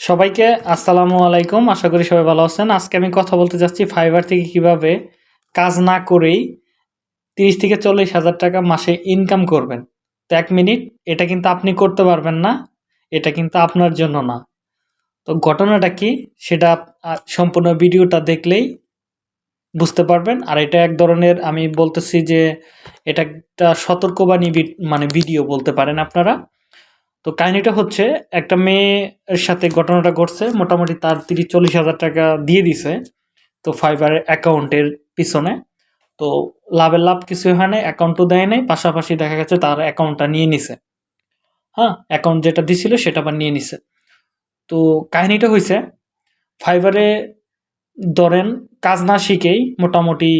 সবাইকে আসসালামু আলাইকুম। আশা করি সবাই ভালো আছেন। আজকে আমি কথা বলতে যাচ্ছি ফাইবার থেকে কীভাবে কাজ না করেই তিরিশ থেকে চল্লিশ হাজার টাকা মাসে ইনকাম করবেন। তো এক মিনিট, এটা কিন্তু আপনি করতে পারবেন না, এটা কিন্তু আপনার জন্য না। তো ঘটনাটা কি, সেটা সম্পূর্ণ ভিডিওটা দেখলেই বুঝতে পারবেন। আর এটা এক ধরনের আমি বলতেছি যে, এটা একটা সতর্কবাণী মানে ভিডিও বলতে পারেন আপনারা। তো কাহিনিটা হচ্ছে, একটা মেয়ের সাথে ঘটনাটা ঘটছে, মোটামুটি তার তিরিশ চল্লিশ হাজার টাকা দিয়ে দিছে, তো ফাইবারের অ্যাকাউন্টের পিছনে। তো লাভের লাভ কিছু হয় না অ্যাকাউন্টও দেয় নাই, পাশাপাশি দেখা গেছে তার অ্যাকাউন্টটা নিয়ে নিছে। হ্যাঁ অ্যাকাউন্ট যেটা দিছিল সেটা আবার নিয়ে নিছে। তো কাহিনিটা হয়েছে ফাইবারে ধরেন কাজ না শিখেই মোটামুটি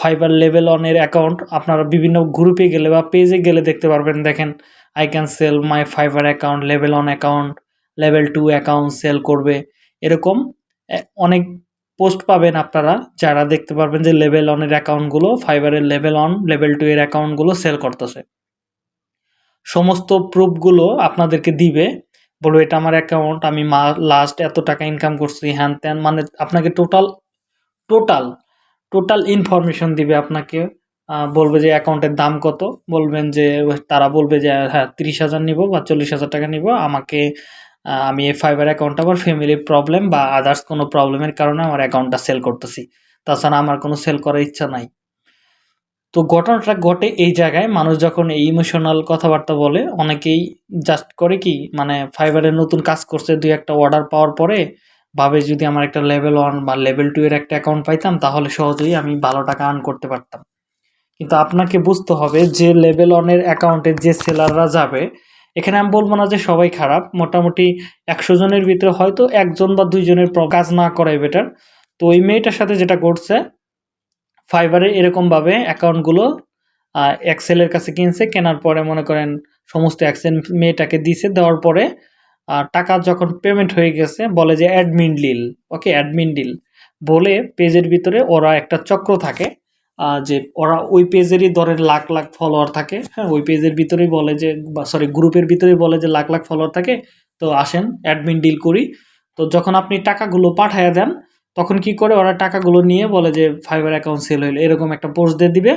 ফাইবার লেভেল অনের অ্যাকাউন্ট আপনারা বিভিন্ন গ্রুপে গেলে বা পেজে গেলে দেখতে পারবেন। দেখেন I can sell my Fiverr account level one account level two account sell করবে। এরকম অনেক পোস্ট পাবেন আপনারা যারা দেখতে পারবেন যে লেভেল অনের অ্যাকাউন্টগুলো ফাইবারের লেভেল অন লেভেল টু এর অ্যাকাউন্টগুলো সেল করতেছে। সমস্ত প্রুফগুলো আপনাদেরকে দিবে, বলব, এটা আমার অ্যাকাউন্ট আমি মা লাস্ট এত টাকা ইনকাম করছি, হ্যান ত্যান। মানে আপনাকে টোটাল টোটাল টোটাল ইনফরমেশন দিবে আপনাকে। বলবে যে অ্যাকাউন্টের দাম কত? বলবেন যে, তারা বলবে যে হ্যাঁ তিরিশ হাজার নিবো বা চল্লিশ হাজার টাকা নিবো। আমাকে আমি এই ফাইবার অ্যাকাউন্ট আমার ফ্যামিলির প্রবলেম বা আদার্স কোনো প্রবলেমের কারণে আমার অ্যাকাউন্টটা সেল করতেছি। তাছাড়া আমার কোনো সেল করার ইচ্ছা নাই। তো ঘটনাটা ঘটে এই জায়গায়। মানুষ যখন এই ইমোশনাল কথাবার্তা বলে, অনেকেই জাস্ট করে কি মানে ফাইবারের নতুন কাজ করছে, দুই একটা অর্ডার পাওয়ার পরে ভাবে যদি আমার একটা লেভেল ওয়ান বা লেভেল টু এর একটা অ্যাকাউন্ট পাইতাম, তাহলে সহজেই আমি ভালো টাকা আর্ন করতে পারতাম। কিন্তু আপনাকে বুঝতে হবে যে লেভেল ওয়ানের অ্যাকাউন্টে যে সেলাররা যাবে, এখানে আমি বলব না যে সবাই খারাপ, মোটামুটি একশো জনের ভিতরে হয়তো একজন বা দুইজনের কাজ না করাই বেটার তো ওই মেয়েটার সাথে যেটা করছে ফাইবারে এরকমভাবে অ্যাকাউন্টগুলো এক্সেলের কাছে কিনছে, কেনার পরে মনে করেন সমস্ত অ্যাক্সেল মেয়েটাকে দিছে, দেওয়ার পরে টাকা যখন পেমেন্ট হয়ে গেছে, বলে যে admin deal okay admin deal বলে পেজের ভিতরে ওরা একটা চক্র থাকে যে ওরা ওই পেজেরই ধরেন লাখ লাখ ফলোয়ার থাকে। হ্যাঁ ওই পেজের ভিতরেই বলে যে সরি গ্রুপের ভিতরেই বলে যে লাখ লাখ ফলোয়ার থাকে। তো আসেন অ্যাডমিন ডিল করি। তো যখন আপনি টাকাগুলো পাঠায় দেন, তখন কি করে ওরা টাকাগুলো নিয়ে বলে যে ফাইবার অ্যাকাউন্ট সেল হইল, এরকম একটা পোস্ট দিয়ে দিবে।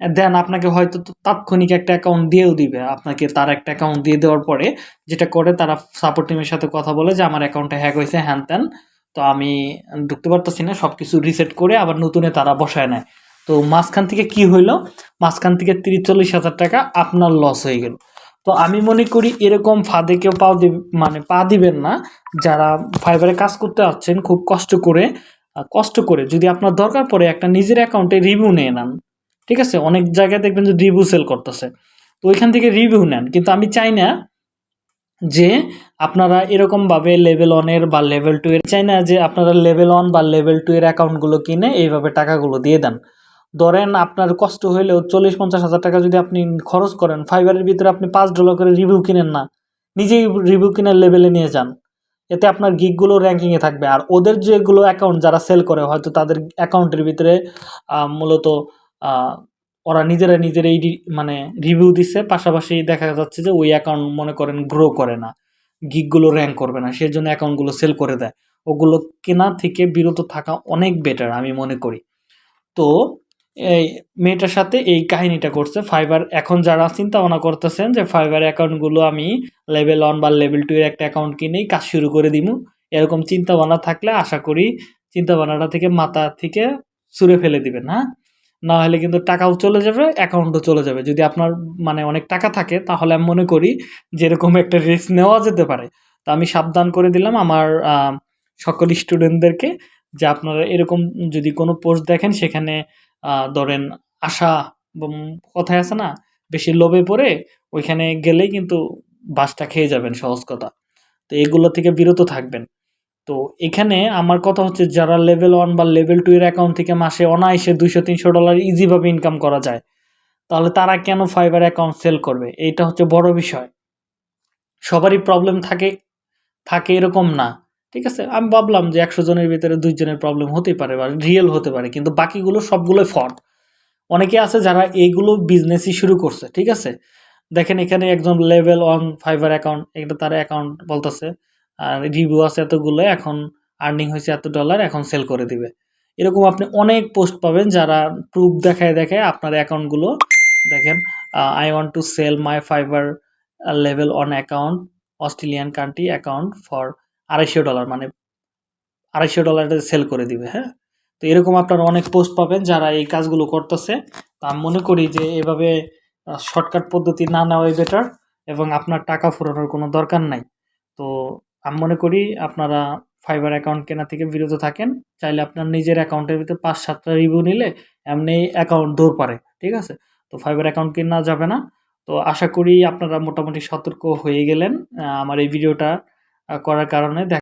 দেন আপনাকে হয়তো তাৎক্ষণিক একটা অ্যাকাউন্ট দিয়েও দিবে। আপনাকে তার একটা অ্যাকাউন্ট দিয়ে দেওয়ার পরে যেটা করে, তারা সাপোর্ট টিমের সাথে কথা বলে যে, আমার অ্যাকাউন্টে হ্যাক হয়েছে, হ্যান ত্যান। তো আমি ঢুকতে পারতেছি না সব কিছু রিসেট করে আবার নতুনে তারা বসায় নেয়। তো মাঝখান থেকে কি হইল? মাঝখান থেকে তিরিশ চল্লিশ হাজার টাকা আপনার লস হয়ে গেল। তো আমি মনে করি এরকম ফাঁদে কেউ পাও মানে পা দিবেন না। যারা ফাইবারে কাজ করতে যাচ্ছেন খুব কষ্ট করে কষ্ট করে যদি আপনার দরকার পড়ে একটা নিজের অ্যাকাউন্টে রিভিউ নিয়ে নেন। ঠিক আছে? অনেক জায়গায় দেখবেন যে রিভিউ সেল করতেছে। তো ওইখান থেকে রিভিউ নেন। কিন্তু আমি চাই না যে আপনারা এরকমভাবে লেভেল ওয়ানের বা লেভেল টু এর, চাই না যে আপনারা লেভেল ওয়ান বা লেভেল টু এর অ্যাকাউন্টগুলো কিনে এইভাবে টাকাগুলো দিয়ে দেন। ধরেন আপনার কষ্ট হইলেও চল্লিশ, পঞ্চাশ হাজার টাকা যদি আপনি খরচ করেন ফাইবারের ভিতরে আপনি পাঁচ ডলার করে রিভিউ কিনেন না, নিজেই রিভিউ কিনার লেভেলে নিয়ে যান। এতে আপনার গিকগুলো র্যাঙ্কিংয়ে থাকবে। আর ওদের যেগুলো অ্যাকাউন্ট যারা সেল করে, হয়তো তাদের অ্যাকাউন্টের ভিতরে মূলত ওরা নিজেরা নিজেরাই রি- মানে রিভিউ দিচ্ছে পাশাপাশি দেখা যাচ্ছে যে ওই অ্যাকাউন্ট মনে করেন গ্রো করে না গিকগুলো র্যাঙ্ক করবে না সেই জন্য অ্যাকাউন্টগুলো সেল করে দেয়। ওগুলো কেনা থেকে বিরত থাকা অনেক বেটার আমি মনে করি। তো এই মেয়েটার সাথে এই কাহিনীটা করছে ফাইবার। এখন যারা চিন্তা ভাবনা করতেছেন যে ফাইবার অ্যাকাউন্টগুলো আমি লেভেল ওয়ান বা লেভেল টু এর একটা অ্যাকাউন্ট কিনেই কাজ শুরু করে দিমু, এরকম চিন্তা ভাবনা থাকলে আশা করি চিন্তা ভাবনাটা থেকে মাথা থেকে ছুঁড়ে ফেলে দিবেন হ্যাঁ? না হলে কিন্তু টাকাও চলে যাবে অ্যাকাউন্টও চলে যাবে। যদি আপনার মানে অনেক টাকা থাকে, তাহলে আমি মনে করি যেরকম একটা রিস্ক নেওয়া যেতে পারে। তো আমি সাবধান করে দিলাম আমার সকল স্টুডেন্টদেরকে যে আপনারা এরকম যদি কোনো পোস্ট দেখেন, সেখানে ধরেন আশা কথায় আছে না, বেশি লোভে পড়ে ওইখানে গেলেই কিন্তু বাসটা খেয়ে যাবেন, সহজ কথা। তো এগুলো থেকে বিরত থাকবেন। তো এখানে আমার কথা হচ্ছে যারা লেভেল ওয়ান বা লেভেল টু এর অ্যাকাউন্ট থেকে মাসে অনায়াসে দুইশো তিনশো ডলার ইজিভাবে ইনকাম করা যায়, তাহলে তারা কেন ফাইবার অ্যাকাউন্ট সেল করবে? এইটা হচ্ছে বড় বিষয়। সবারই প্রবলেম থাকে থাকে এরকম না। ঠিক আছে? আমি ভাবলাম যে একশো জনের ভিতরে দুইজনের প্রবলেম হতেই পারে বা রিয়েল হতে পারে, কিন্তু বাকিগুলো সবগুলোই ফ্রড অনেকে আছে যারা এইগুলো বিজনেসই শুরু করছে, ঠিক আছে? দেখেন এখানে একজন লেভেল অন ফাইবার অ্যাকাউন্ট এটা তার অ্যাকাউন্ট বলতেছে, আর রিভিউ আছে এতগুলো, এখন আর্নিং হয়েছে এত ডলার এখন সেল করে দিবে। এরকম আপনি অনেক পোস্ট পাবেন যারা প্রুফ দেখায় দেখায় আপনার অ্যাকাউন্টগুলো দেখেন I want to sell my Fiverr level one account Australian country account for আড়াইশো ডলার মানে আড়াইশো ডলারে সেল করে দিবে হ্যাঁ? তো এরকম আপনারা অনেক পোস্ট পাবেন যারা এই কাজগুলো করতেছে। তো আমি মনে করি যে এভাবে শর্টকাট পদ্ধতি না নেওয়াই বেটার এবং আপনার টাকা ফুরানোর কোনো দরকার নাই। তো আমি মনে করি আপনারা ফাইবার অ্যাকাউন্ট কেনা থেকে বিরত থাকেন। চাইলে আপনার নিজের অ্যাকাউন্টের ভিতরে পাঁচ সাতটা রিভিউ নিলে এমনি অ্যাকাউন্ট দৌড় পারে, ঠিক আছে? তো ফাইবার অ্যাকাউন্ট কেনা যাবে না। তো আশা করি আপনারা মোটামুটি সতর্ক হয়ে গেলেন আমার এই ভিডিওটা করার কারণে দেখ